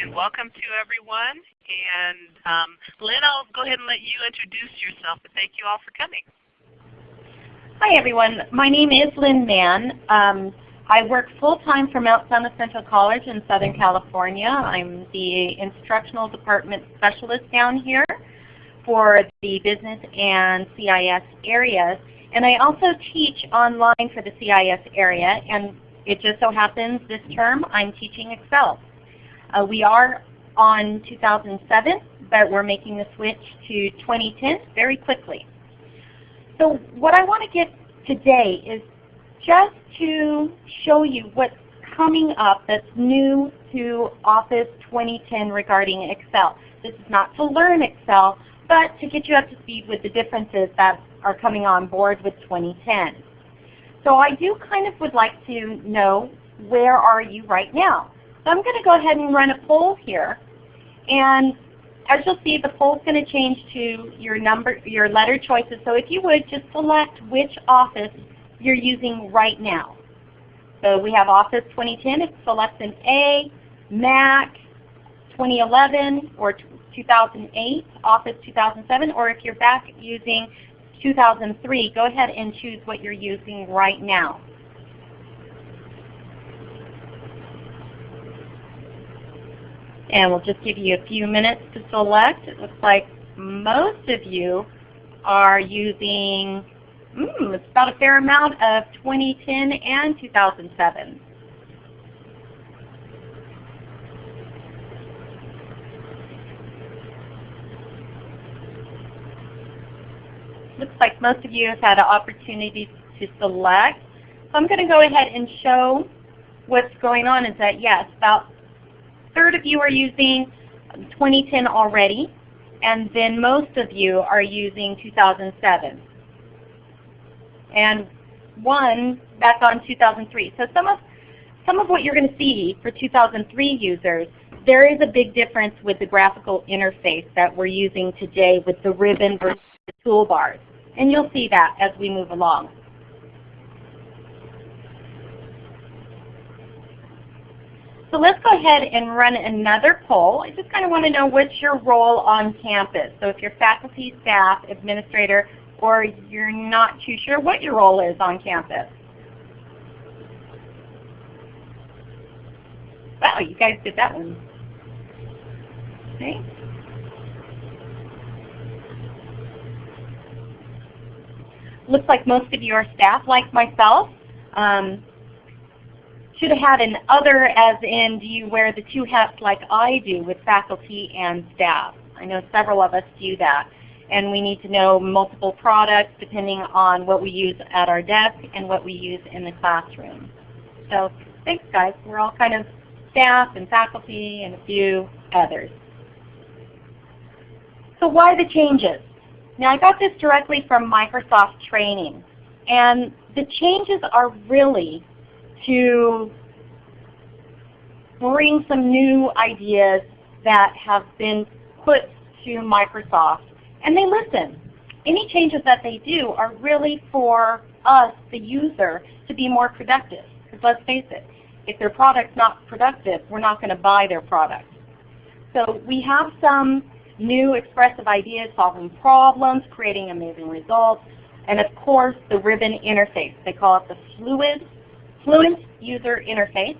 and welcome to everyone. And um, Lynn, I'll go ahead and let you introduce yourself, but thank you all for coming. Hi everyone. My name is Lynn Mann. Um, I work full-time for Mount San Jacinto College in Southern California. I'm the instructional department specialist down here for the business and CIS areas. And I also teach online for the CIS area, and it just so happens this term I'm teaching Excel. Uh, we are on 2007, but we're making the switch to 2010 very quickly. So what I want to get today is just to show you what's coming up that's new to Office 2010 regarding Excel. This is not to learn Excel, but to get you up to speed with the differences that are coming on board with 2010. So I do kind of would like to know where are you right now. So I'm going to go ahead and run a poll here. And as you'll see, the poll is going to change to your number, your letter choices. So if you would, just select which office you're using right now. So we have Office 2010. It selects an A, Mac, 2011, or 2008, Office 2007, or if you're back using 2003, go ahead and choose what you're using right now. And we'll just give you a few minutes to select. It looks like most of you are using, mm, it's about a fair amount of 2010 and 2007. Looks like most of you have had an opportunity to select. So I'm going to go ahead and show what's going on is that yes, about third of you are using 2010 already, and then most of you are using 2007. And one back on 2003. So some of, some of what you're going to see for 2003 users, there is a big difference with the graphical interface that we're using today with the ribbon versus the toolbars. And you'll see that as we move along. So let's go ahead and run another poll. I just kind of want to know what's your role on campus. So if you're faculty, staff, administrator, or you're not too sure what your role is on campus. Wow, you guys did that one. Okay. looks like most of you are staff like myself. Um, should have had an other as in do you wear the two hats like I do with faculty and staff. I know several of us do that. And we need to know multiple products depending on what we use at our desk and what we use in the classroom. So thanks guys. We're all kind of staff and faculty and a few others. So why the changes? Now I got this directly from Microsoft training. And the changes are really to bring some new ideas that have been put to Microsoft. And they listen. Any changes that they do are really for us, the user, to be more productive. Because let's face it, if their product's not productive, we're not going to buy their product. So we have some new expressive ideas, solving problems, creating amazing results, and of course the ribbon interface. They call it the fluid, fluent user interface.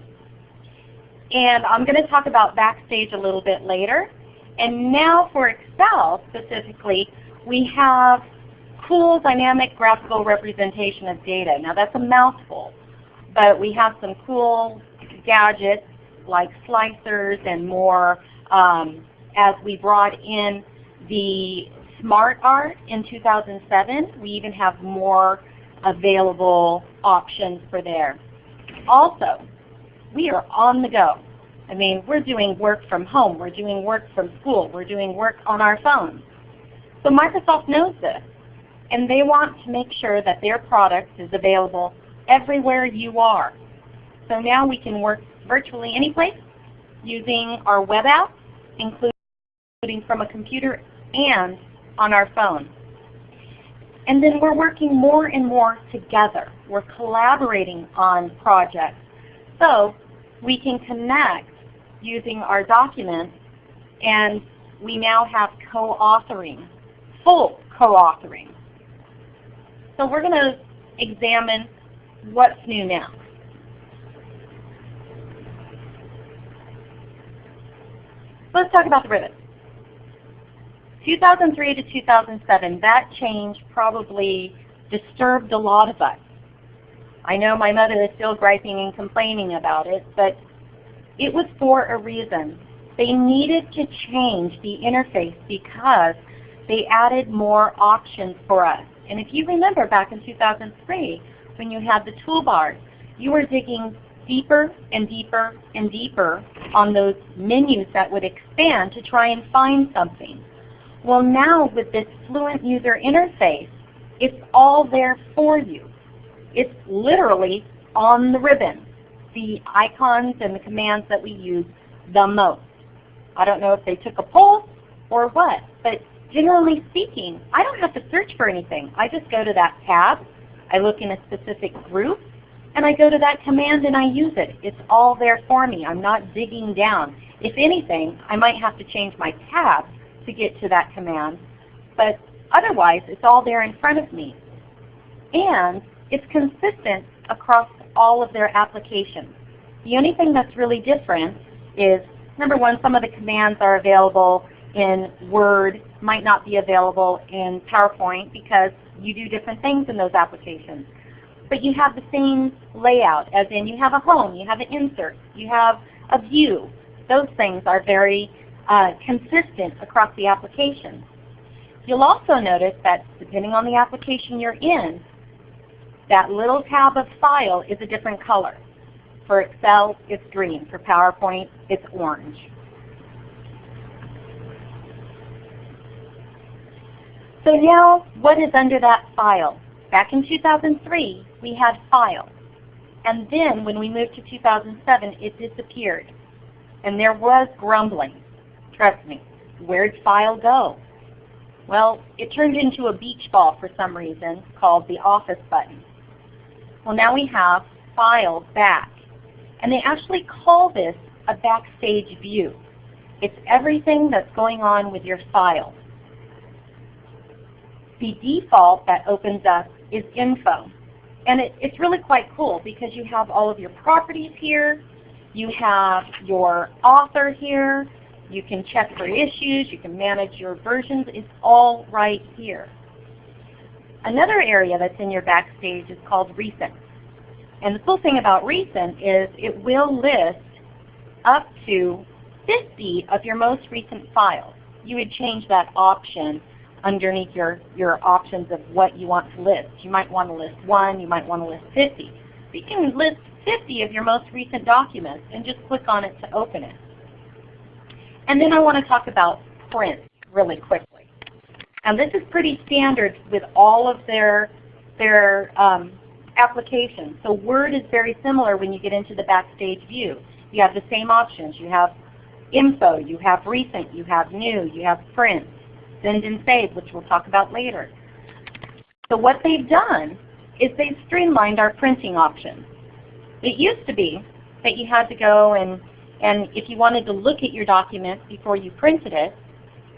And I'm going to talk about Backstage a little bit later. And now for Excel specifically, we have cool dynamic graphical representation of data. Now that's a mouthful, but we have some cool gadgets like slicers and more um, as we brought in the Smart Art in 2007. We even have more available options for there. Also, we are on the go. I mean, we're doing work from home. We're doing work from school. We're doing work on our phones. So Microsoft knows this, and they want to make sure that their product is available everywhere you are. So now we can work virtually any place using our web app, including from a computer and on our phone. And then we're working more and more together. We're collaborating on projects. So we can connect using our documents and we now have co-authoring, full co-authoring. So we're going to examine what's new now. Let's talk about the ribbon. 2003 to 2007, that change probably disturbed a lot of us. I know my mother is still griping and complaining about it, but it was for a reason. They needed to change the interface because they added more options for us. And if you remember back in 2003, when you had the toolbars, you were digging deeper and deeper and deeper on those menus that would expand to try and find something. Well now with this Fluent user interface, it's all there for you. It's literally on the ribbon, the icons and the commands that we use the most. I don't know if they took a poll or what, but generally speaking, I don't have to search for anything. I just go to that tab, I look in a specific group, and I go to that command and I use it. It's all there for me. I'm not digging down. If anything, I might have to change my tab to get to that command, but otherwise it's all there in front of me. And it's consistent across all of their applications. The only thing that's really different is, number one, some of the commands are available in Word, might not be available in PowerPoint because you do different things in those applications. But you have the same layout, as in you have a home, you have an insert, you have a view. Those things are very uh, consistent across the applications. You'll also notice that depending on the application you're in, that little tab of File is a different color. For Excel, it's green. For PowerPoint, it's orange. So now, what is under that file? Back in 2003, we had File. And then when we moved to 2007, it disappeared. And there was grumbling. Trust me. Where'd File go? Well, it turned into a beach ball for some reason called the Office button. Well, now we have File back. And they actually call this a backstage view. It's everything that's going on with your file. The default that opens up is info. And it, it's really quite cool because you have all of your properties here, you have your author here, you can check for issues, you can manage your versions, it's all right here. Another area that's in your Backstage is called Recent. And the cool thing about Recent is it will list up to 50 of your most recent files. You would change that option underneath your, your options of what you want to list. You might want to list one, you might want to list 50. But you can list 50 of your most recent documents and just click on it to open it. And then I want to talk about print really quickly. And this is pretty standard with all of their, their um, applications. So Word is very similar when you get into the Backstage view. You have the same options. You have info, you have recent, you have new, you have print, send and save, which we'll talk about later. So what they've done is they've streamlined our printing options. It used to be that you had to go and, and if you wanted to look at your document before you printed it,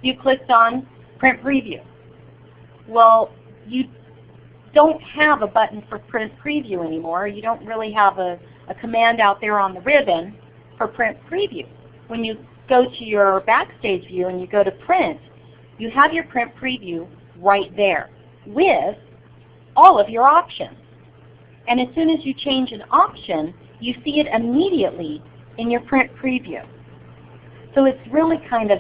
you clicked on Print Preview. Well, you don't have a button for Print Preview anymore. You don't really have a, a command out there on the ribbon for Print Preview. When you go to your Backstage view and you go to Print, you have your print preview right there with all of your options. And as soon as you change an option, you see it immediately in your print preview. So it's really kind of,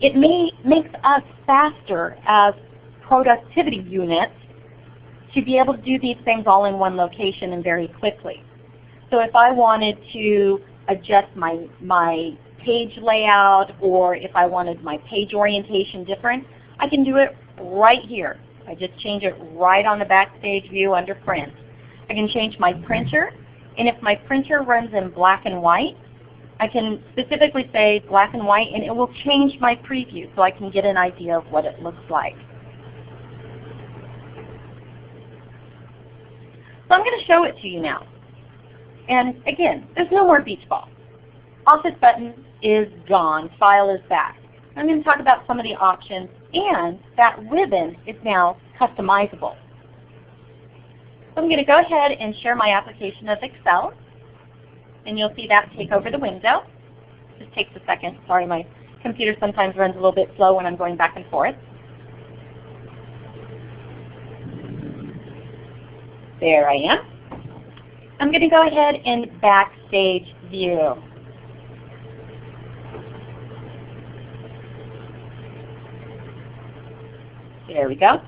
it may, makes us faster as productivity units to be able to do these things all in one location and very quickly. So if I wanted to adjust my, my page layout or if I wanted my page orientation different, I can do it right here. I just change it right on the Backstage view under Print. I can change my printer, and if my printer runs in black and white, I can specifically say black and white, and it will change my preview so I can get an idea of what it looks like. So I'm going to show it to you now. And again, there's no more beach ball. Office button is gone. File is back. I'm going to talk about some of the options and that ribbon is now customizable. So I'm going to go ahead and share my application of Excel and you'll see that take over the window. Just takes a second. Sorry, my computer sometimes runs a little bit slow when I'm going back and forth. There I am. I'm going to go ahead and backstage view. There we go.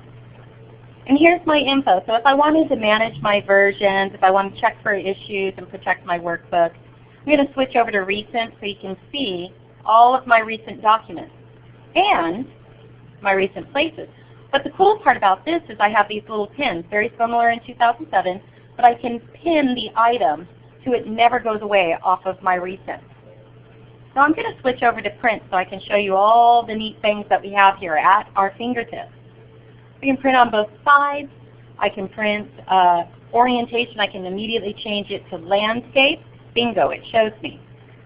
And here's my info. So if I wanted to manage my versions, if I want to check for issues and protect my workbook, I'm going to switch over to recent so you can see all of my recent documents and my recent places. But the cool part about this is I have these little pins, very similar in 2007, but I can pin the item so it never goes away off of my recent. So I'm going to switch over to print so I can show you all the neat things that we have here at our fingertips. I can print on both sides. I can print uh, orientation. I can immediately change it to landscape. Bingo, it shows me.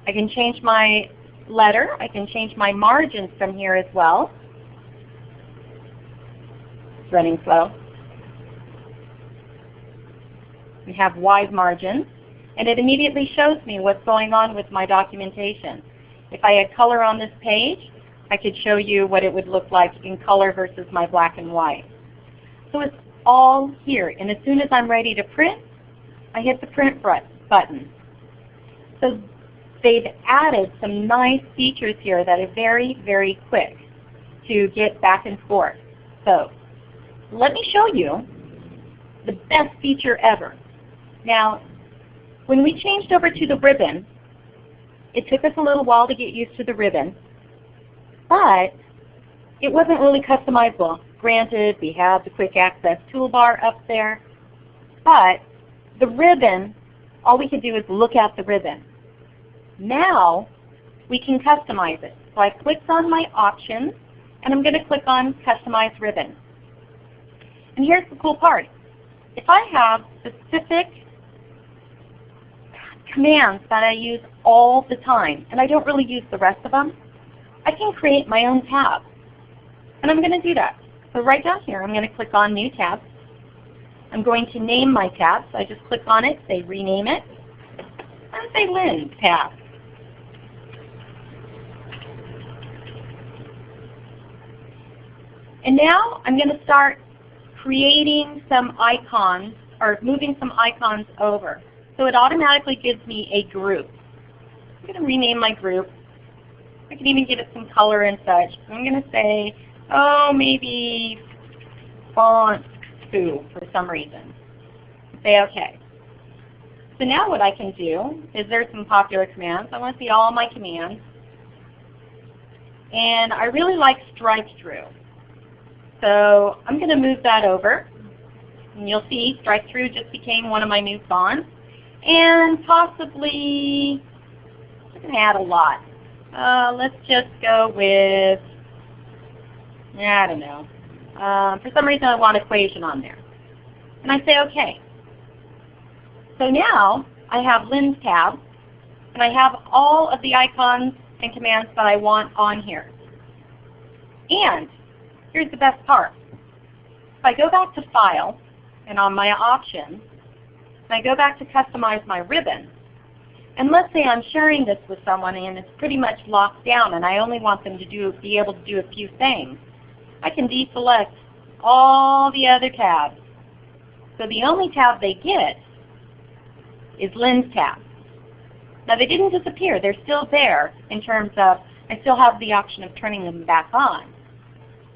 I can change my letter. I can change my margins from here as well. It's running slow. We have wide margins. And it immediately shows me what's going on with my documentation. If I had color on this page, I could show you what it would look like in color versus my black and white. So it's all here. And as soon as I'm ready to print, I hit the print button. So they've added some nice features here that are very, very quick to get back and forth. So let me show you the best feature ever. Now, when we changed over to the ribbon, it took us a little while to get used to the ribbon. But it wasn't really customizable. Granted, we have the quick access toolbar up there, but the ribbon, all we could do is look at the ribbon. Now we can customize it. So I clicked on my options and I'm going to click on customize ribbon. And here's the cool part. If I have specific commands that I use all the time and I don't really use the rest of them, I can create my own tab. And I'm going to do that. So right down here, I'm going to click on New Tab. I'm going to name my tab. So I just click on it, say Rename it, and say Lynn Tab. And now I'm going to start creating some icons or moving some icons over. So it automatically gives me a group. I'm going to rename my group I can even give it some color and such. I'm going to say, oh, maybe font 2 for some reason. Say OK. So now what I can do is there's some popular commands. I want to see all my commands. And I really like strike through. So I'm going to move that over. And you'll see strike through just became one of my new fonts. And possibly, I'm going to add a lot. Uh, let's just go with, I don't know. Uh, for some reason I want equation on there. And I say OK. So now I have Lynn's tab, and I have all of the icons and commands that I want on here. And here's the best part. If I go back to File, and on my options, and I go back to customize my ribbon, and let's say I'm sharing this with someone and it's pretty much locked down and I only want them to do, be able to do a few things. I can deselect all the other tabs. So the only tab they get is Lynn's tab. Now they didn't disappear. They're still there in terms of I still have the option of turning them back on.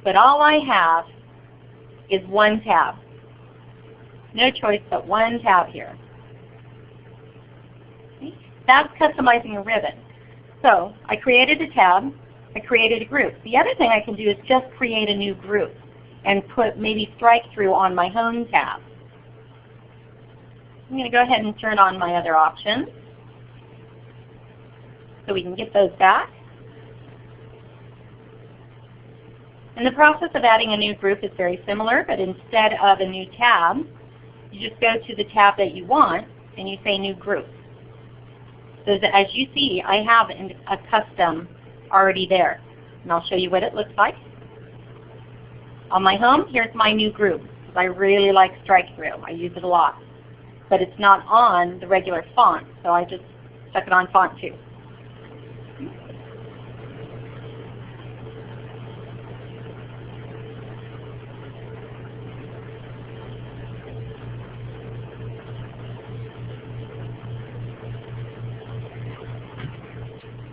But all I have is one tab. No choice but one tab here. That's customizing a ribbon. So I created a tab. I created a group. The other thing I can do is just create a new group and put maybe strike through on my home tab. I'm going to go ahead and turn on my other options so we can get those back. And the process of adding a new group is very similar, but instead of a new tab, you just go to the tab that you want and you say New Group. So that as you see, I have a custom already there. And I'll show you what it looks like. On my home, here's my new group. I really like Strike-Through. I use it a lot. But it's not on the regular font, so I just stuck it on Font 2.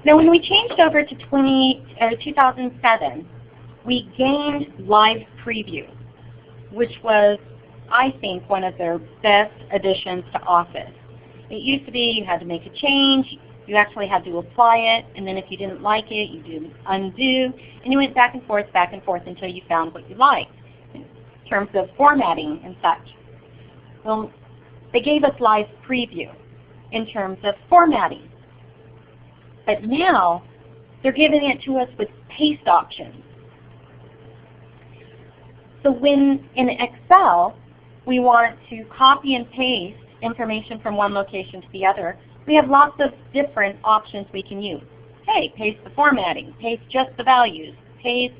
Now when we changed over to 20, uh, 2007, we gained live preview, which was, I think, one of their best additions to Office. It used to be you had to make a change, you actually had to apply it, and then if you didn't like it, you did undo, and you went back and forth, back and forth until you found what you liked in terms of formatting and such. Well, they gave us live preview in terms of formatting. But now they're giving it to us with paste options. So when in Excel we want to copy and paste information from one location to the other, we have lots of different options we can use. Hey, paste the formatting, paste just the values, paste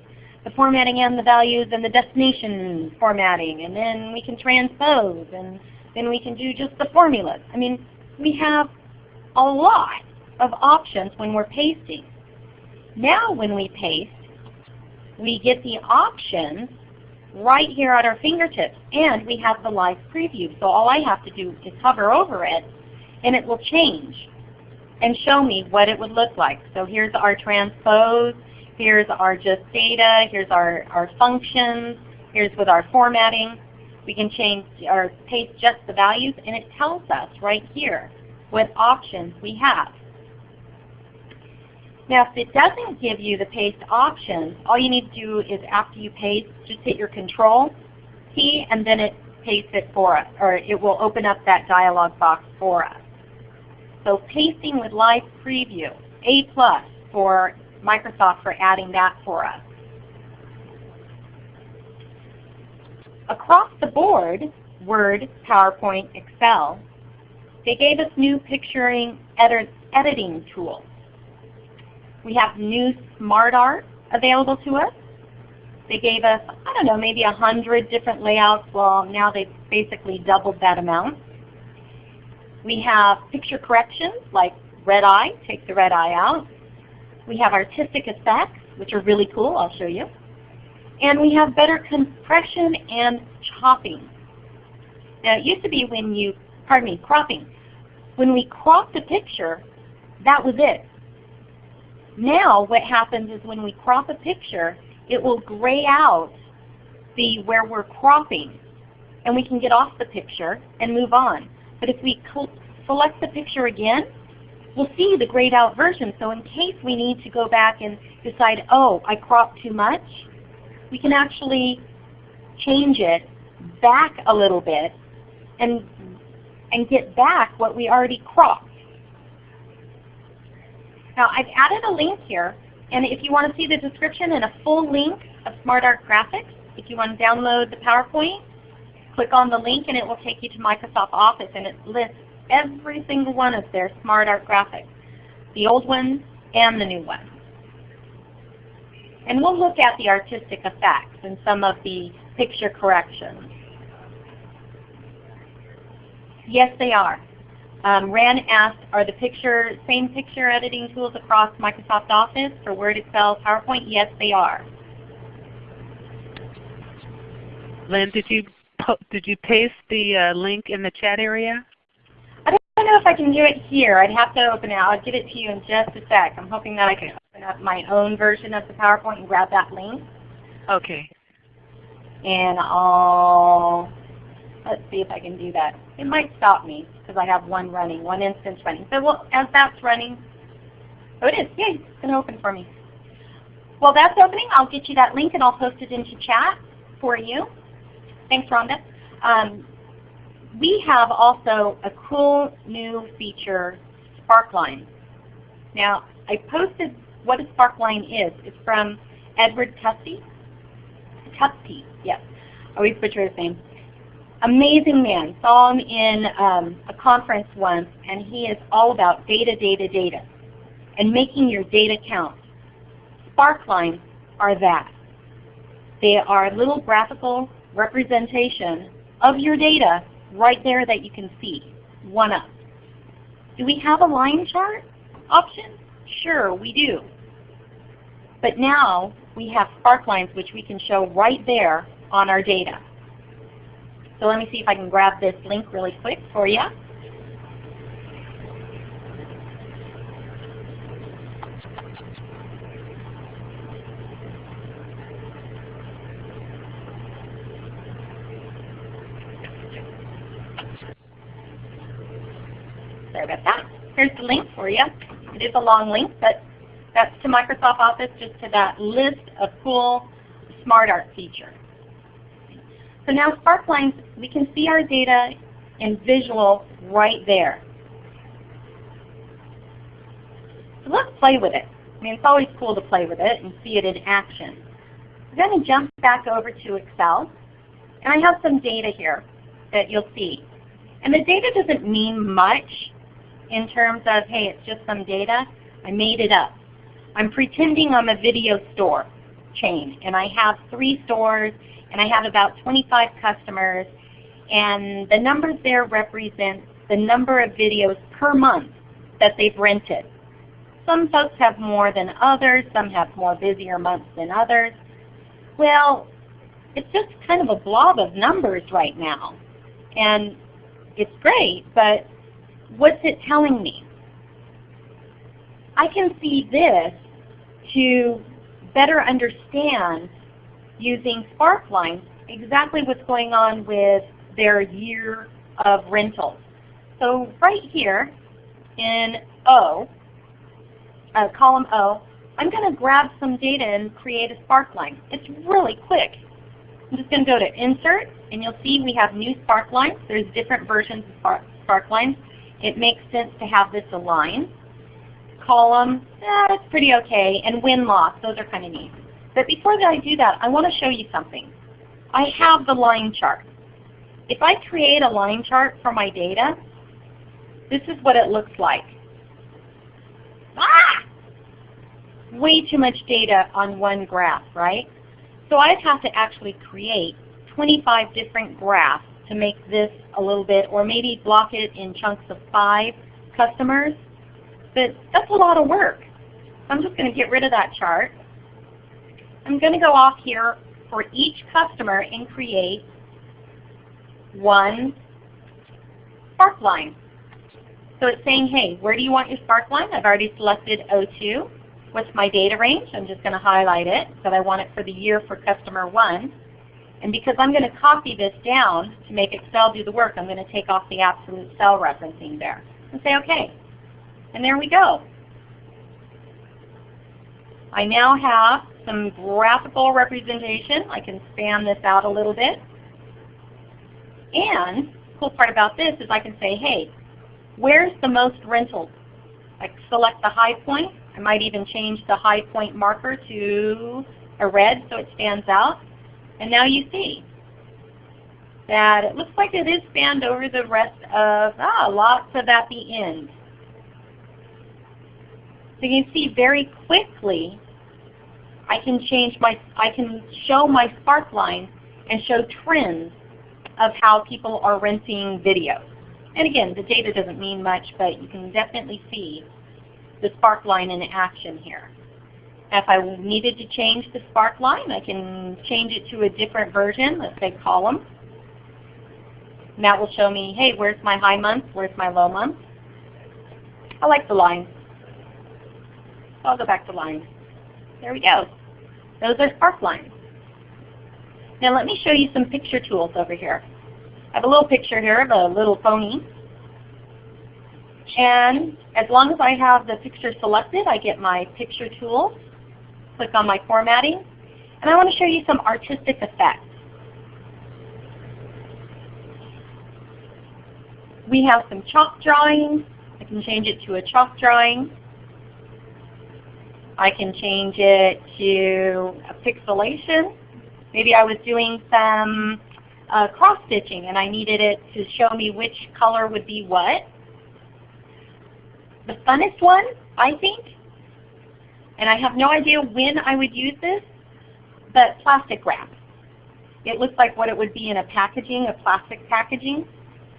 the formatting and the values and the destination formatting, and then we can transpose, and then we can do just the formulas. I mean, we have a lot of options when we're pasting. Now when we paste, we get the options right here at our fingertips and we have the live preview. So all I have to do is hover over it and it will change and show me what it would look like. So here's our transpose, here's our just data, here's our, our functions, here's with our formatting. We can change or paste just the values and it tells us right here what options we have. Now if it doesn't give you the paste option, all you need to do is after you paste, just hit your control key and then it pastes it for us, or it will open up that dialog box for us. So pasting with live preview, A plus for Microsoft for adding that for us. Across the board, Word, PowerPoint, Excel, they gave us new picturing edit editing tools. We have new Smart Art available to us. They gave us, I don't know, maybe a hundred different layouts. Well, now they've basically doubled that amount. We have picture corrections like red eye, take the red eye out. We have artistic effects, which are really cool. I'll show you. And we have better compression and chopping. Now it used to be when you, pardon me, cropping. When we cropped a picture, that was it. Now what happens is when we crop a picture, it will gray out the where we're cropping. And we can get off the picture and move on. But if we select the picture again, we'll see the grayed out version. So in case we need to go back and decide, oh, I cropped too much, we can actually change it back a little bit and, and get back what we already cropped. Now I've added a link here, and if you want to see the description and a full link of SmartArt Graphics, if you want to download the PowerPoint, click on the link and it will take you to Microsoft Office and it lists every single one of their SmartArt graphics, the old ones and the new ones. And we'll look at the artistic effects and some of the picture corrections. Yes, they are. Um, Ran asked, are the picture same picture editing tools across Microsoft Office for Word, Excel, PowerPoint? Yes, they are. Lynn, did you did you paste the uh, link in the chat area? I don't know if I can do it here. I'd have to open it. I'll get it to you in just a sec. I'm hoping that I can open up my own version of the PowerPoint and grab that link. Okay. And I'll Let's see if I can do that. It might stop me because I have one running, one instance running. So well, as that's running, oh it is, yay, it's going to open for me. While that's opening, I'll get you that link and I'll post it into chat for you. Thanks, Rhonda. Um, we have also a cool new feature, Sparkline. Now, I posted what a Sparkline is. It's from Edward Tufte. Tufte, yes. I always butcher his name. Amazing man. Saw him in um, a conference once, and he is all about data, data, data, and making your data count. Sparklines are that. They are a little graphical representation of your data right there that you can see, one up. Do we have a line chart option? Sure, we do. But now we have sparklines which we can show right there on our data. So let me see if I can grab this link really quick for you. Sorry about that. Here's the link for you. It is a long link, but that's to Microsoft Office, just to that list of cool SmartArt features. So now Sparklines, we can see our data in visual right there. So let's play with it. I mean, it's always cool to play with it and see it in action. I'm going to jump back over to Excel, and I have some data here that you'll see. And the data doesn't mean much in terms of, hey, it's just some data. I made it up. I'm pretending I'm a video store chain, and I have three stores, and I have about 25 customers, and the numbers there represent the number of videos per month that they've rented. Some folks have more than others, some have more busier months than others. Well, it's just kind of a blob of numbers right now. And it's great, but what's it telling me? I can see this to better understand using Sparkline exactly what's going on with their year of rentals. So right here in O, uh, column O, I'm going to grab some data and create a Sparkline. It's really quick. I'm just going to go to Insert, and you'll see we have new Sparklines. There's different versions of Sparklines. It makes sense to have this aligned. Column, eh, pretty okay. And win-loss, those are kind of neat. But before I do that, I want to show you something. I have the line chart. If I create a line chart for my data, this is what it looks like. Ah! Way too much data on one graph, right? So I'd have to actually create 25 different graphs to make this a little bit, or maybe block it in chunks of five customers. But that's a lot of work. I'm just going to get rid of that chart. I'm going to go off here for each customer and create one Sparkline. So it's saying, hey, where do you want your Sparkline? I've already selected O2. What's my data range? I'm just going to highlight it, but I want it for the year for customer 1. And because I'm going to copy this down to make Excel do the work, I'm going to take off the absolute cell referencing there and say OK. And there we go. I now have some graphical representation. I can span this out a little bit. And the cool part about this is I can say, hey, where's the most rentals? I select the high point. I might even change the high point marker to a red so it stands out. And now you see that it looks like it is spanned over the rest of, ah, lots of at the end. So you can see very quickly I can change my, I can show my Sparkline and show trends of how people are renting videos. And again, the data doesn't mean much, but you can definitely see the Sparkline in action here. If I needed to change the Sparkline, I can change it to a different version, let's say column. And that will show me, hey, where's my high month, where's my low month. I like the line. I'll go back to line. There we go. Those are Sparklines. Now let me show you some picture tools over here. I have a little picture here of a little pony. And as long as I have the picture selected, I get my picture tools click on my formatting. And I want to show you some artistic effects. We have some chalk drawings. I can change it to a chalk drawing. I can change it to a pixelation. Maybe I was doing some uh, cross stitching and I needed it to show me which color would be what. The funnest one, I think, and I have no idea when I would use this, but plastic wrap. It looks like what it would be in a packaging, a plastic packaging.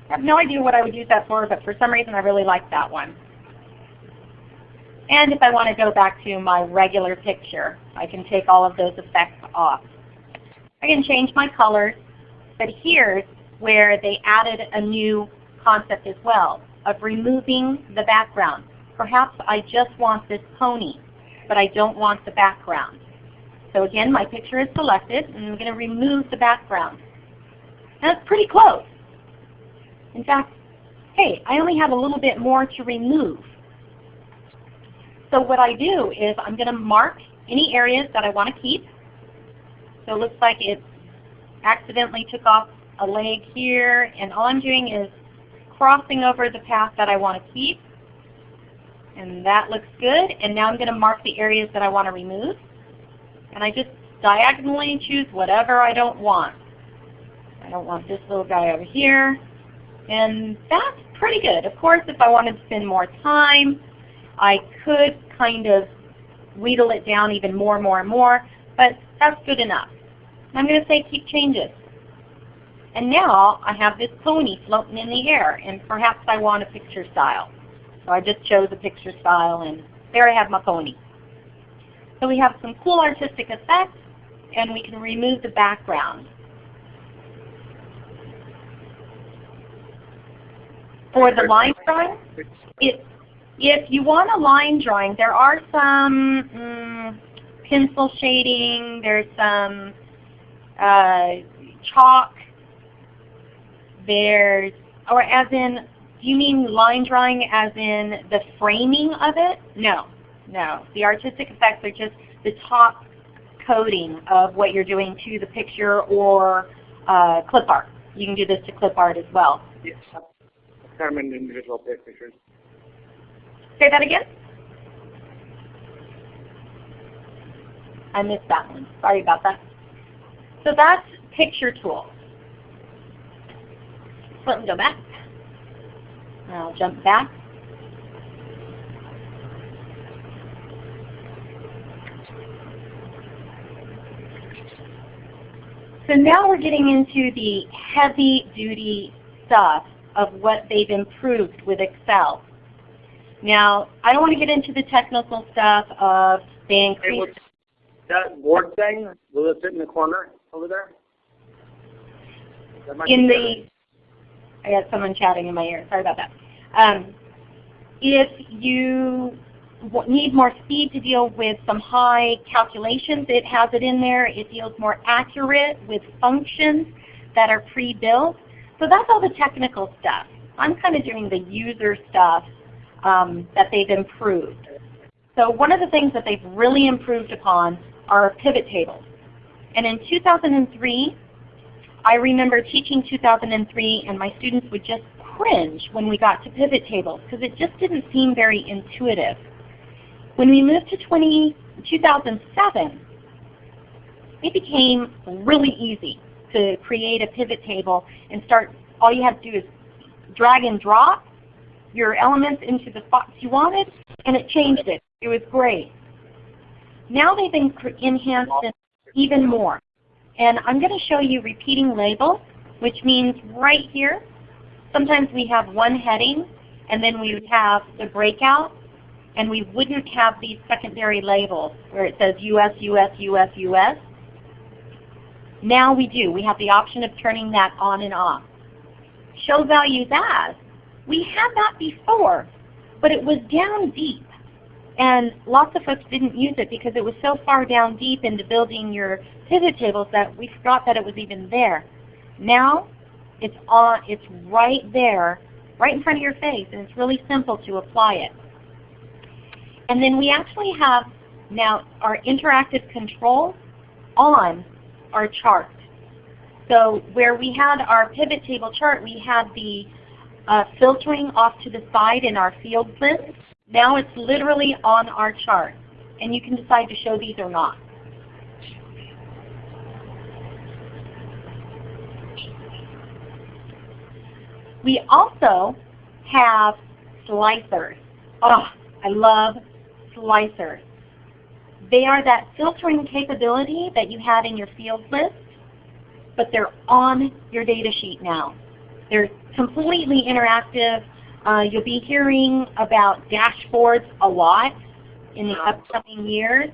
I have no idea what I would use that for, but for some reason I really like that one. And if I want to go back to my regular picture, I can take all of those effects off. I can change my colors, but here's where they added a new concept as well of removing the background. Perhaps I just want this pony, but I don't want the background. So again, my picture is selected, and I'm going to remove the background. That's pretty close. In fact, hey, I only have a little bit more to remove. So what I do is I'm going to mark any areas that I want to keep. So it looks like it accidentally took off a leg here, and all I'm doing is crossing over the path that I want to keep. And that looks good. And now I'm going to mark the areas that I want to remove. And I just diagonally choose whatever I don't want. I don't want this little guy over here. And that's pretty good. Of course, if I wanted to spend more time, I could kind of wheedle it down even more and more and more, but that's good enough. I'm going to say keep changes. And now I have this pony floating in the air, and perhaps I want a picture style. So I just chose a picture style, and there I have my pony. So we have some cool artistic effects, and we can remove the background. For the line drawing, it, if you want a line drawing, there are some mm, pencil shading, there's some uh, chalk, there's, or as in, do you mean line drawing as in the framing of it? No, no. The artistic effects are just the top coating of what you're doing to the picture or uh, clip art. You can do this to clip art as well. Yes. Determined individual pictures. Say that again? I missed that one. Sorry about that. So that's picture tools. Let me go back. I'll jump back. So now we're getting into the heavy duty stuff of what they've improved with Excel. Now, I don't want to get into the technical stuff of they Hey, that board thing? Will it fit in the corner over there? In the, I got someone chatting in my ear. Sorry about that. Um, if you w- need more speed to deal with some high calculations, it has it in there. It deals more accurate with functions that are pre-built. So that's all the technical stuff. I'm kind of doing the user stuff um, that they've improved. So one of the things that they've really improved upon are pivot tables. And in 2003, I remember teaching 2003 and my students would just cringe when we got to pivot tables because it just didn't seem very intuitive. When we moved to 20, 2007, it became really easy to create a pivot table and start, all you have to do is drag and drop your elements into the spots you wanted and it changed it. It was great. Now they've enhanced it even more. And I'm going to show you repeating labels, which means right here, sometimes we have one heading, and then we would have the breakout, and we wouldn't have these secondary labels where it says US, US, US, US. Now we do. We have the option of turning that on and off. Show values as. We had that before, but it was down deep. And lots of folks didn't use it because it was so far down deep into building your pivot tables that we forgot that it was even there. Now it's on it's right there, right in front of your face, and it's really simple to apply it. And then we actually have now our interactive control on our chart. So where we had our pivot table chart, we had the uh, filtering off to the side in our field list. Now it's literally on our chart. And you can decide to show these or not. We also have slicers. Oh, I love slicers. They are that filtering capability that you had in your field list, but they're on your data sheet now. They're completely interactive. Uh, you'll be hearing about dashboards a lot in the upcoming years.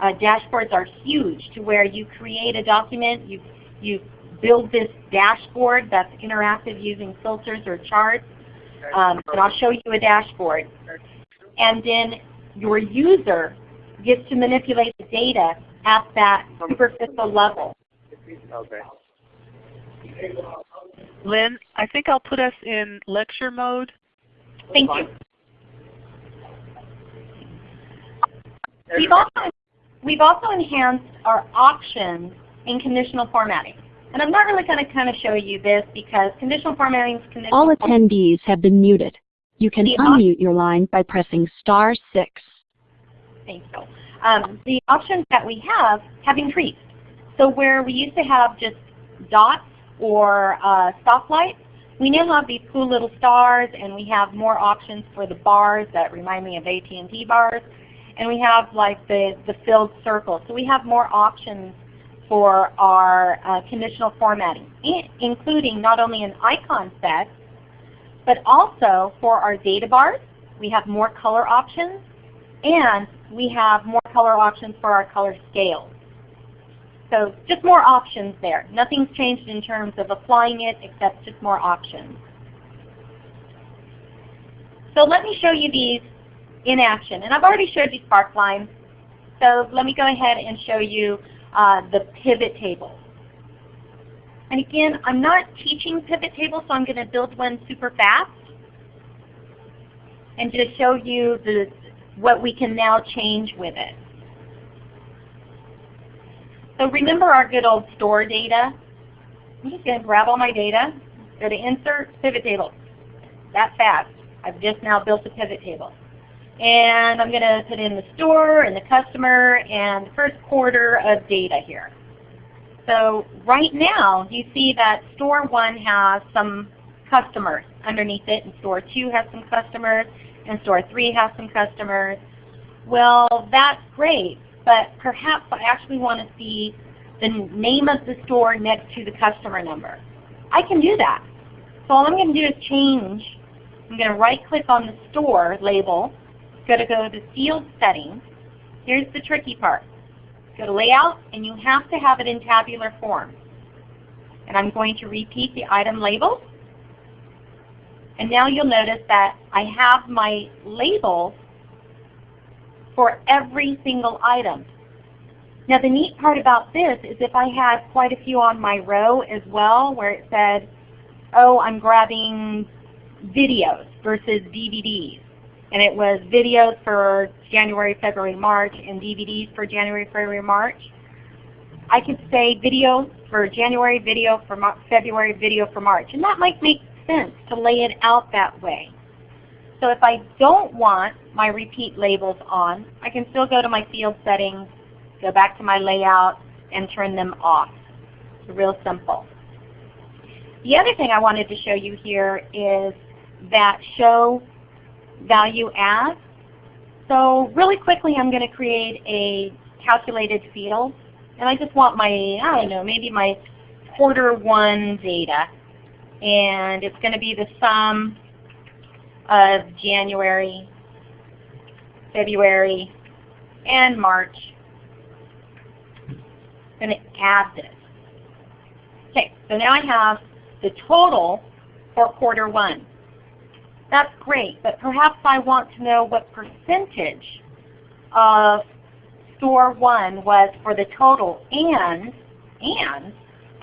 Uh, dashboards are huge to where you create a document, you, you build this dashboard that's interactive using filters or charts. Um, and I'll show you a dashboard. And then your user gets to manipulate the data at that superficial level. Okay. Lynn, I think I'll put us in lecture mode. Thank you. We've also, we've also enhanced our options in conditional formatting. And I'm not really going to kind of show you this because conditional formatting is conditional All attendees have been muted. You can unmute your line by pressing star six. Thank you. Um, the options that we have have increased. So where we used to have just dots or uh, stoplights, we now have these cool little stars and we have more options for the bars that remind me of AT&T bars. And we have like the, the filled circle. So we have more options for our uh, conditional formatting, including not only an icon set, but also for our data bars, we have more color options, and we have more color options for our color scales. So just more options there. Nothing's changed in terms of applying it except just more options. So let me show you these in action. And I've already showed you Sparkline. So let me go ahead and show you uh, the pivot table. And again, I'm not teaching pivot tables, so I'm going to build one super fast and just show you the, what we can now change with it. So remember our good old store data? I'm just going to grab all my data, go to Insert, Pivot Table. That fast. I've just now built a pivot table. And I'm going to put in the store and the customer and the first quarter of data here. So right now you see that store 1 has some customers underneath it and store 2 has some customers and store 3 has some customers. Well, that's great, but perhaps I actually want to see the name of the store next to the customer number. I can do that. So all I'm going to do is change. I'm going to right click on the store label, go to go to field settings. Here's the tricky part. Go to layout and you have to have it in tabular form. And I'm going to repeat the item label. And now you'll notice that I have my labels for every single item. Now the neat part about this is if I had quite a few on my row as well where it said, oh, I'm grabbing videos versus DVDs. And it was videos for January, February, March, and DVDs for January, February, March. I could say video for January, video for February, video for March. And that might make sense to lay it out that way. So if I don't want my repeat labels on, I can still go to my field settings, go back to my layout, and turn them off. It's real simple. The other thing I wanted to show you here is that show value as. So really quickly I'm going to create a calculated field. And I just want my, I don't know, maybe my quarter one data. And it's going to be the sum of January, February, and March. I'm going to add this. Okay, so now I have the total for quarter one. That's great, but perhaps I want to know what percentage of store one was for the total and, and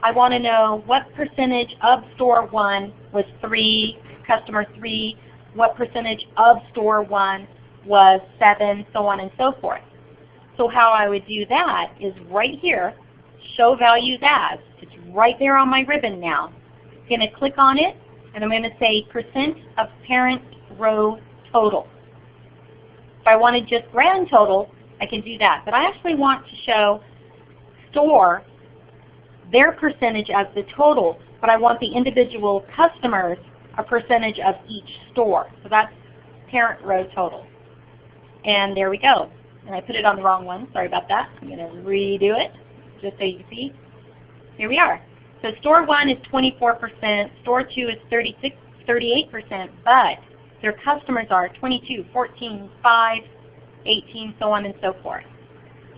I want to know what percentage of store one was three, customer three, what percentage of store one was seven, so on and so forth. So how I would do that is right here, show values as. It's right there on my ribbon now. I'm going to click on it and I'm going to say percent of parent row total. If I wanted just grand total, I can do that. But I actually want to show store their percentage as the total, but I want the individual customers a percentage of each store. So that's parent row total. And there we go. And I put it on the wrong one. Sorry about that. I'm going to redo it just so you can see. Here we are. So store 1 is 24%, store 2 is 36, 38%, but their customers are 22, 14, 5, 18, so on and so forth.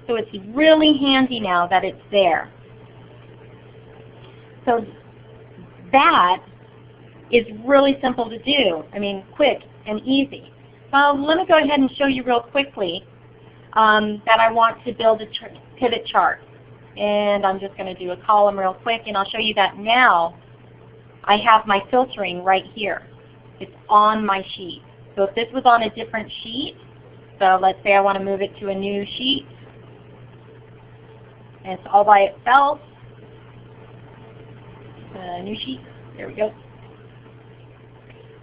So it's really handy now that it's there. So that is really simple to do. I mean, quick and easy. So let me go ahead and show you real quickly um, that I want to build a pivot chart. And I'm just going to do a column real quick, and I'll show you that now I have my filtering right here. It's on my sheet. So if this was on a different sheet, so let's say I want to move it to a new sheet, and it's all by itself, a new sheet, there we go.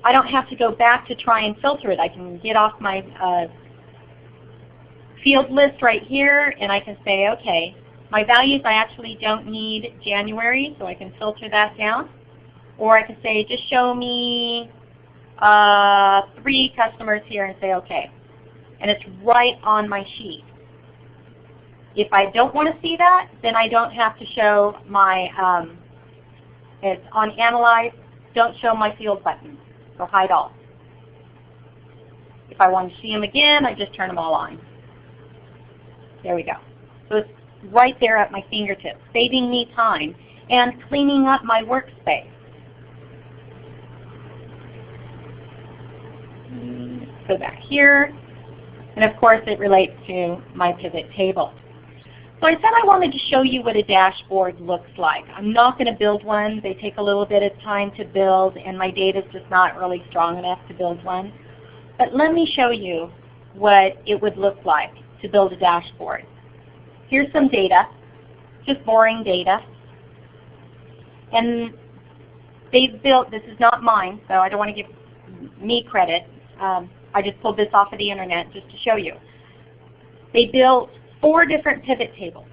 I don't have to go back to try and filter it. I can get off my uh, field list right here and I can say, okay, my values I actually don't need January, so I can filter that down. Or I can say, just show me uh, three customers here and say okay. And it's right on my sheet. If I don't want to see that, then I don't have to show my, um, it's on Analyze, don't show my field button, so hide all. If I want to see them again, I just turn them all on. There we go. So it's right there at my fingertips, saving me time and cleaning up my workspace. Go back here. And of course it relates to my pivot table. So I said I wanted to show you what a dashboard looks like. I'm not going to build one. They take a little bit of time to build and my data is just not really strong enough to build one. But let me show you what it would look like to build a dashboard. Here's some data, just boring data. And they've built, this is not mine, so I don't want to give me credit. Um, I just pulled this off of the internet just to show you. They built four different pivot tables.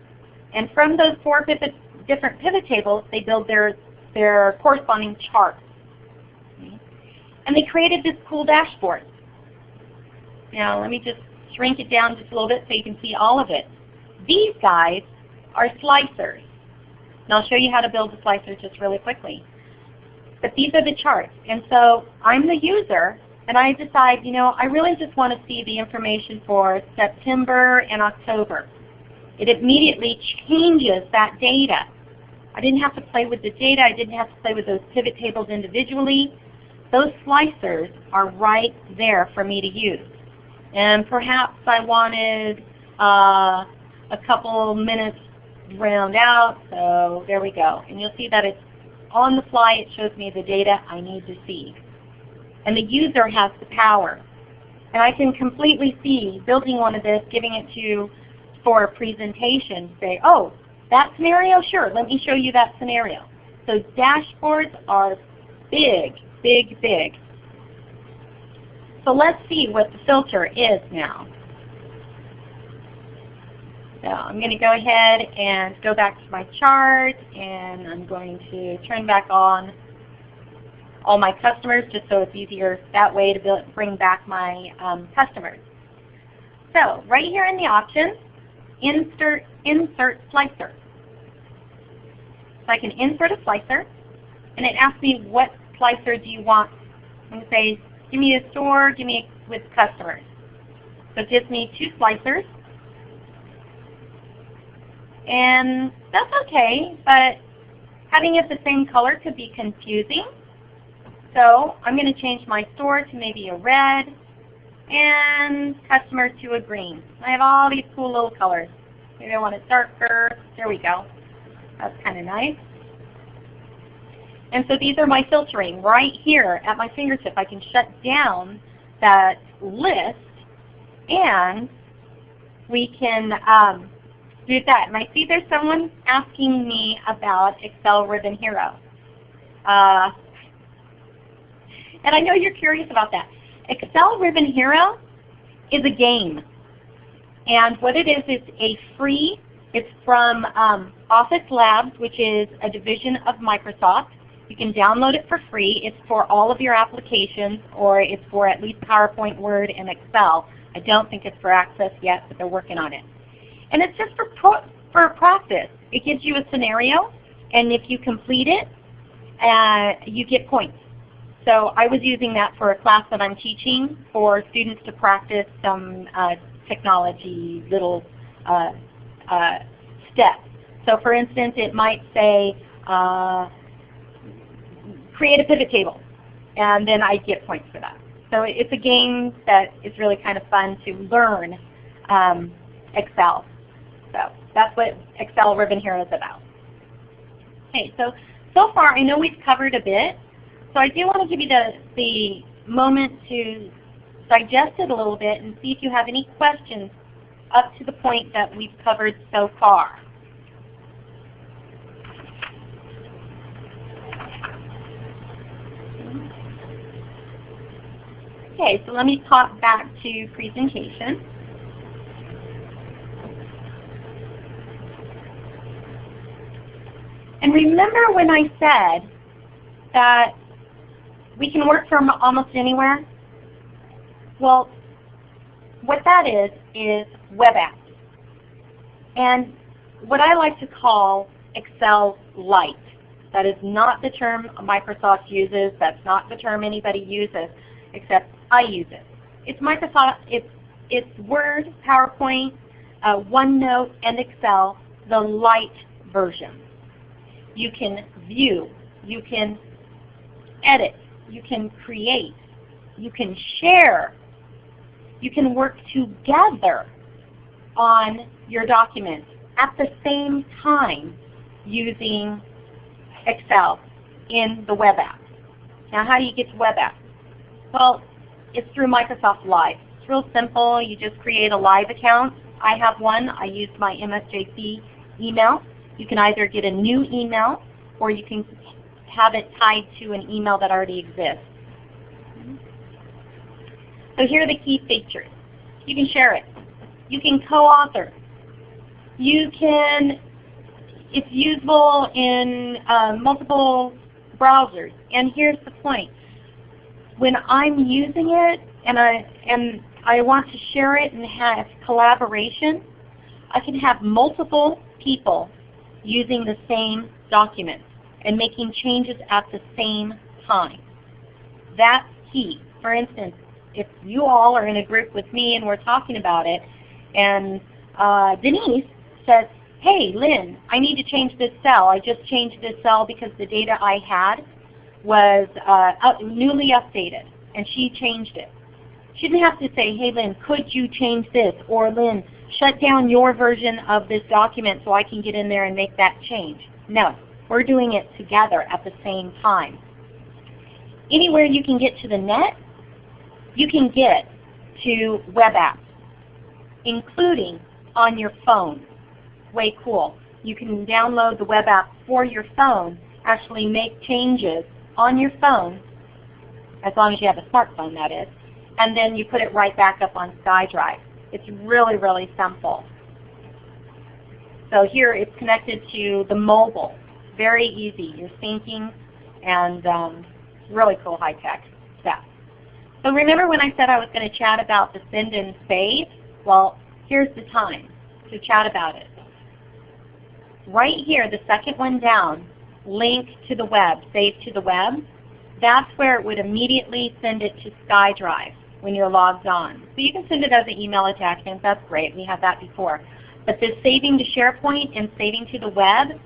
And from those four pivot, different pivot tables, they build their, their corresponding charts. And they created this cool dashboard. Now let me just shrink it down just a little bit so you can see all of it. These guys are slicers. And I'll show you how to build a slicer just really quickly. But these are the charts. And so I'm the user, and I decide, you know, I really just want to see the information for September and October. It immediately changes that data. I didn't have to play with the data. I didn't have to play with those pivot tables individually. Those slicers are right there for me to use. And perhaps I wanted uh, a couple minutes round out, so there we go. And you'll see that it's on the fly. It shows me the data I need to see. And the user has the power. And I can completely see building one of this, giving it to for a presentation, say, oh, that scenario? Sure, let me show you that scenario. So dashboards are big, big, big. So let's see what the filter is now. So I'm going to go ahead and go back to my chart and I'm going to turn back on all my customers just so it's easier that way to build, bring back my um, customers. So right here in the options, insert, insert slicer. So I can insert a slicer and it asks me what slicer do you want. I'm going to say give me a store, give me a, with customers. So it gives me two slicers. And that's okay, but having it the same color could be confusing. So I'm going to change my store to maybe a red and customer to a green. I have all these cool little colors. Maybe I want it darker. There we go. That's kind of nice. And so these are my filtering right here at my fingertip. I can shut down that list and we can um, do that. And I see there's someone asking me about Excel Ribbon Hero. Uh, and I know you're curious about that. Excel Ribbon Hero is a game. And what it is, it's a free, it's from um, Office Labs, which is a division of Microsoft. You can download it for free. It's for all of your applications, or it's for at least PowerPoint, Word, and Excel. I don't think it's for Access yet, but they're working on it. And it's just for, for practice. It gives you a scenario, and if you complete it, uh, you get points. So I was using that for a class that I'm teaching for students to practice some uh, technology little uh, uh, steps. So for instance, it might say, uh, create a pivot table, and then I get points for that. So it's a game that is really kind of fun to learn um, Excel. So that's what Excel Ribbon Hero is about. Okay, so so far I know we've covered a bit, so I do want to give you the, the moment to digest it a little bit and see if you have any questions up to the point that we've covered so far. Okay, so let me pop back to presentation. And remember when I said that we can work from almost anywhere? Well, what that is, is web apps. And what I like to call Excel Lite. That is not the term Microsoft uses. That's not the term anybody uses, except I use it. It's Microsoft, it's, it's Word, PowerPoint, uh, OneNote, and Excel, the light version. You can view, you can edit, you can create, you can share, you can work together on your document at the same time using Excel in the web app. Now how do you get to web app? Well, it's through Microsoft Live. It's real simple. You just create a live account. I have one. I use my MSJC email. You can either get a new email or you can have it tied to an email that already exists. So here are the key features. You can share it. You can co-author. You can, it's usable in uh, multiple browsers. And here's the point. When I'm using it and I, and I want to share it and have collaboration, I can have multiple people using the same document and making changes at the same time. That's key. For instance, if you all are in a group with me and we're talking about it, and uh, Denise says, hey Lynn, I need to change this cell. I just changed this cell because the data I had was uh, newly updated, and she changed it. She didn't have to say, hey Lynn, could you change this? Or Lynn, shut down your version of this document so I can get in there and make that change. No, we're doing it together at the same time. Anywhere you can get to the net, you can get to web apps, including on your phone. Way cool. You can download the web app for your phone, actually make changes on your phone, as long as you have a smartphone that is, and then you put it right back up on SkyDrive. It's really, really simple. So here it's connected to the mobile. Very easy. You're syncing and um, really cool high-tech stuff. So remember when I said I was going to chat about the send and save? Well, here's the time to chat about it. Right here, the second one down, link to the web, save to the web, that's where it would immediately send it to SkyDrive when you're logged on. So you can send it as an email attachment. That's great. We had that before. But this saving to SharePoint and saving to the web,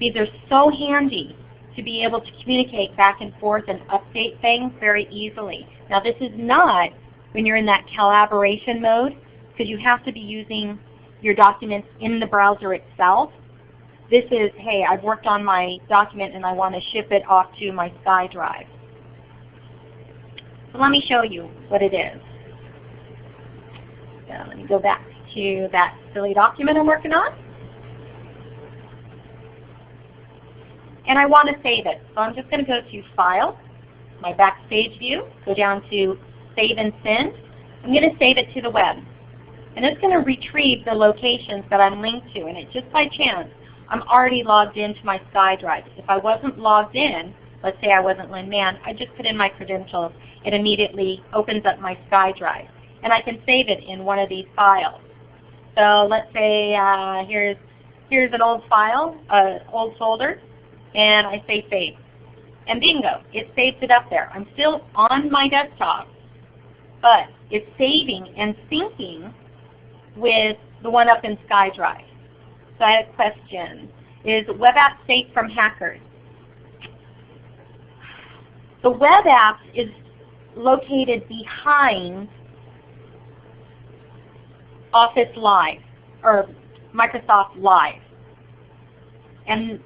these are so handy to be able to communicate back and forth and update things very easily. Now this is not when you're in that collaboration mode because you have to be using your documents in the browser itself. This is, hey, I've worked on my document and I want to ship it off to my SkyDrive. So let me show you what it is. Let me go back to that silly document I'm working on. And I want to save it. So I'm just going to go to File, my Backstage view, go down to Save and Send. I'm going to save it to the web. And it's going to retrieve the locations that I'm linked to. And it just by chance, I'm already logged into my SkyDrive. If I wasn't logged in, let's say I wasn't Lynn Mann, I just put in my credentials. It immediately opens up my SkyDrive. And I can save it in one of these files. So let's say uh, here's, here's an old file, uh, old folder, and I say save. And bingo, it saves it up there. I'm still on my desktop, but it's saving and syncing with the one up in SkyDrive. So I had a question. Is web app safe from hackers? The web app is located behind Office Live or Microsoft Live. And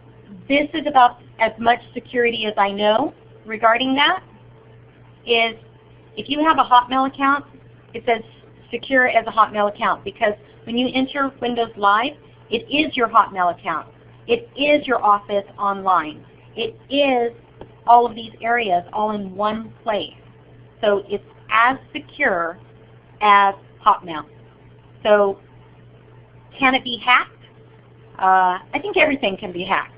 this is about as much security as I know regarding that is if you have a Hotmail account, it says secure as a Hotmail account because when you enter Windows Live, it is your Hotmail account. It is your Office Online. It is all of these areas all in one place. So it's as secure as Hotmail. So can it be hacked? Uh, I think everything can be hacked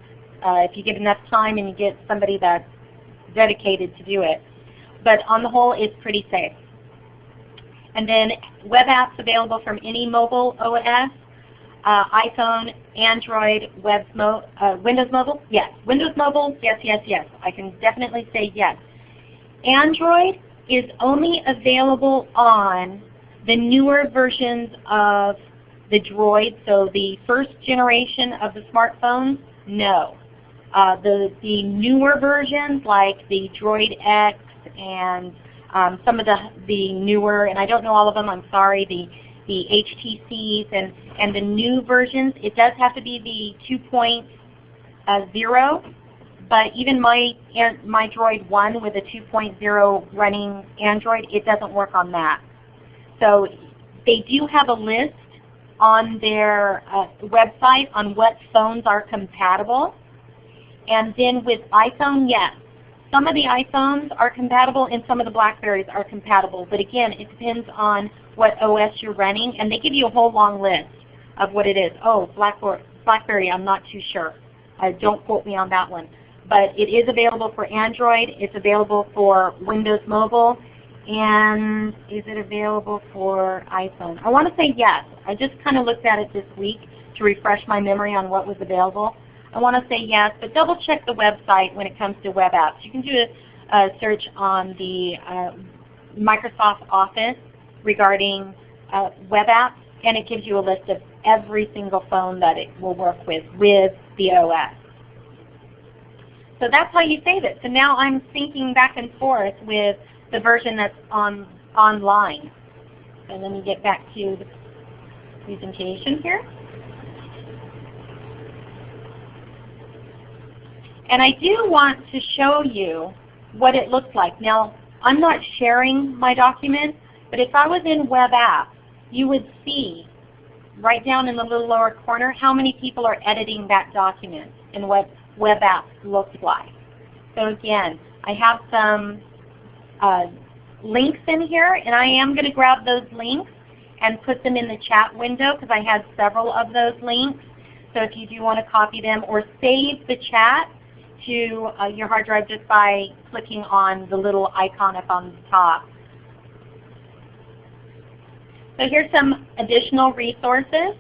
uh, if you get enough time and you get somebody that's dedicated to do it. But on the whole, it's pretty safe. And then web apps available from any mobile OS, uh, iPhone, Android, mo uh, Windows Mobile? Yes. Windows Mobile? Yes, yes, yes. I can definitely say yes. Android is only available on the newer versions of the Droid, so the first generation of the smartphones, no. Uh, the, the newer versions like the Droid X and um, some of the, the newer, and I don't know all of them, I'm sorry, the, the HTCs and, and the new versions, it does have to be the 2.0, but even my, my Droid 1 with a 2.0 running Android, it doesn't work on that. So they do have a list on their uh, website on what phones are compatible. And then with iPhone, yes. Some of the iPhones are compatible and some of the Blackberries are compatible. But again, it depends on what OS you're running. And they give you a whole long list of what it is. Oh, Blackberry, I'm not too sure. Uh, don't quote me on that one. But it is available for Android. It's available for Windows Mobile. And is it available for iPhone? I want to say yes. I just kind of looked at it this week to refresh my memory on what was available. I want to say yes, but double check the website when it comes to web apps. You can do a, a search on the uh, Microsoft Office regarding uh, web apps, and it gives you a list of every single phone that it will work with, with the OS. So that's how you save it. So now I'm syncing back and forth with the version that's on online. And let me get back to the presentation here. And I do want to show you what it looks like. Now, I'm not sharing my document, but if I was in Web App, you would see right down in the little lower corner how many people are editing that document and what Web App looks like. So again, I have some uh, links in here, and I am going to grab those links and put them in the chat window because I had several of those links. So if you do want to copy them or save the chat to uh, your hard drive just by clicking on the little icon up on the top. So here's some additional resources.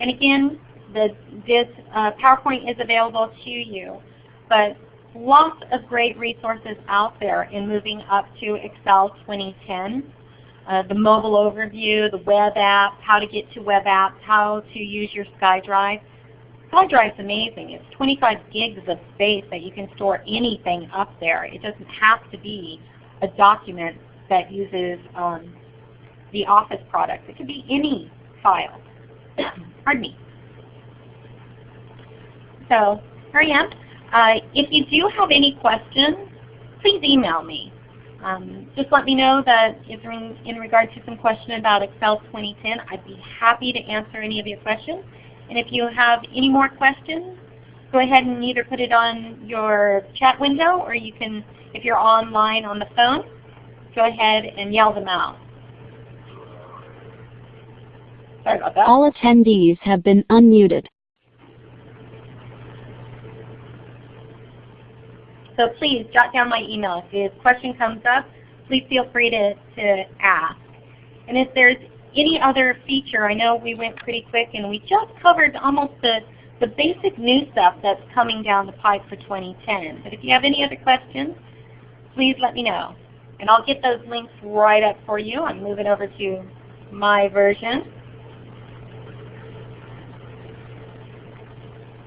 And again, the, this uh, PowerPoint is available to you. But lots of great resources out there in moving up to Excel 2010. Uh, the mobile overview, the web app, how to get to web apps, how to use your SkyDrive. SkyDrive is amazing. It's 25 gigs of space that you can store anything up there. It doesn't have to be a document that uses um, the Office product. It could be any file. Pardon me. So here I am. Uh, if you do have any questions, please email me. Um, just let me know that if in, in regard to some question about Excel 2010, I'd be happy to answer any of your questions. And if you have any more questions, go ahead and either put it on your chat window or you can, if you're online on the phone, go ahead and yell them out. Sorry about that. All attendees have been unmuted. So please jot down my email. If a question comes up, please feel free to, to ask. And if there's any other feature, I know we went pretty quick and we just covered almost the, the basic new stuff that's coming down the pipe for 2010. But if you have any other questions, please let me know. And I'll get those links right up for you. I'm moving over to my version.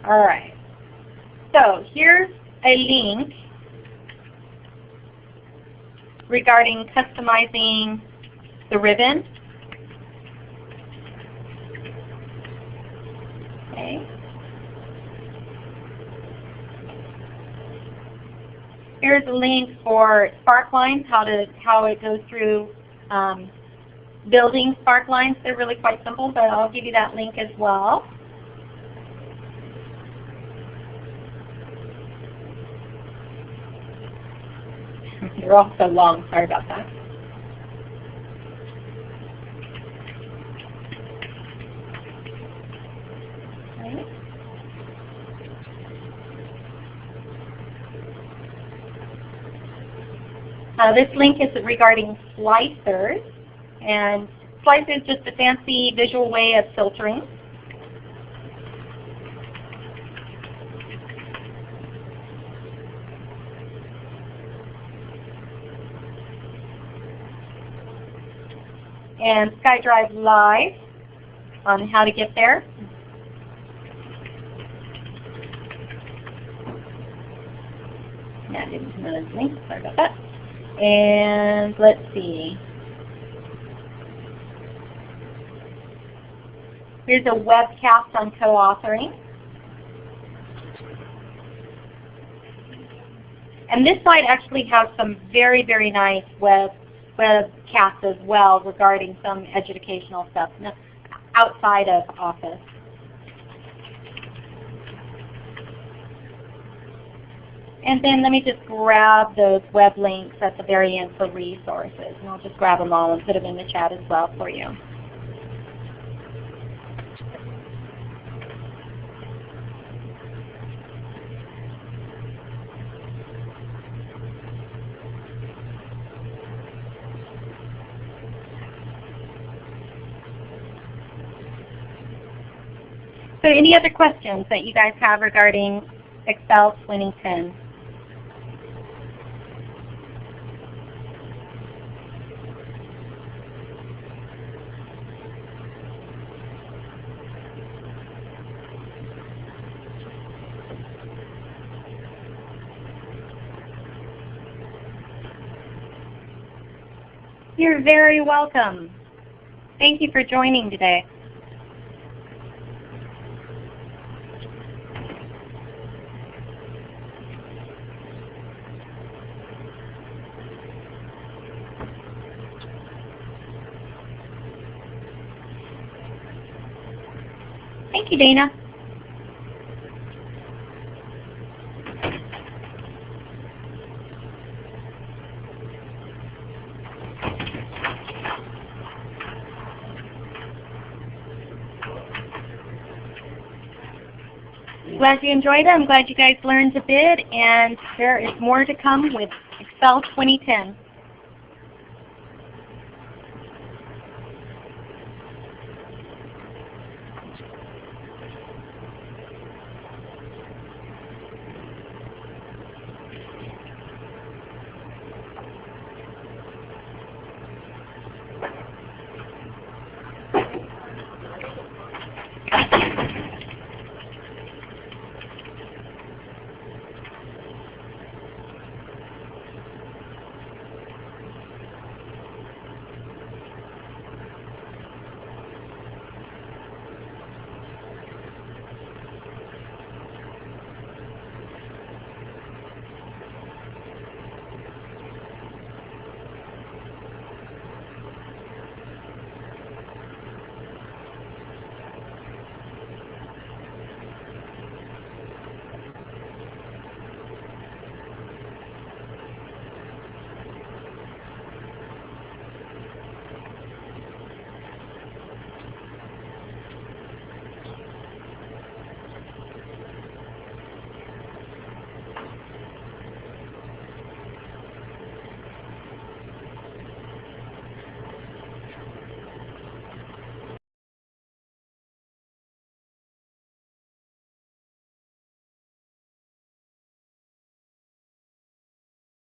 All right. So here's a link regarding customizing the ribbon. Here's a link for Sparklines, how to how it goes through um, building Sparklines. They're really quite simple, but I'll give you that link as well. They're all so long. Sorry about that. Uh, this link is regarding slicers, and slicer is just a fancy visual way of filtering. and SkyDrive Live on how to get there. Yeah, didn't know this link. Sorry about that. And let's see. Here's a webcast on co-authoring. And this site actually has some very, very nice web webcasts as well regarding some educational stuff outside of Office. And then let me just grab those web links at the very end for resources. And I'll just grab them all and put them in the chat as well for you. So any other questions that you guys have regarding Excel 2010? You're very welcome. Thank you for joining today. Thank you, Dana. Glad you enjoyed it. I'm glad you guys learned a bit, and there is more to come with Excel 2010.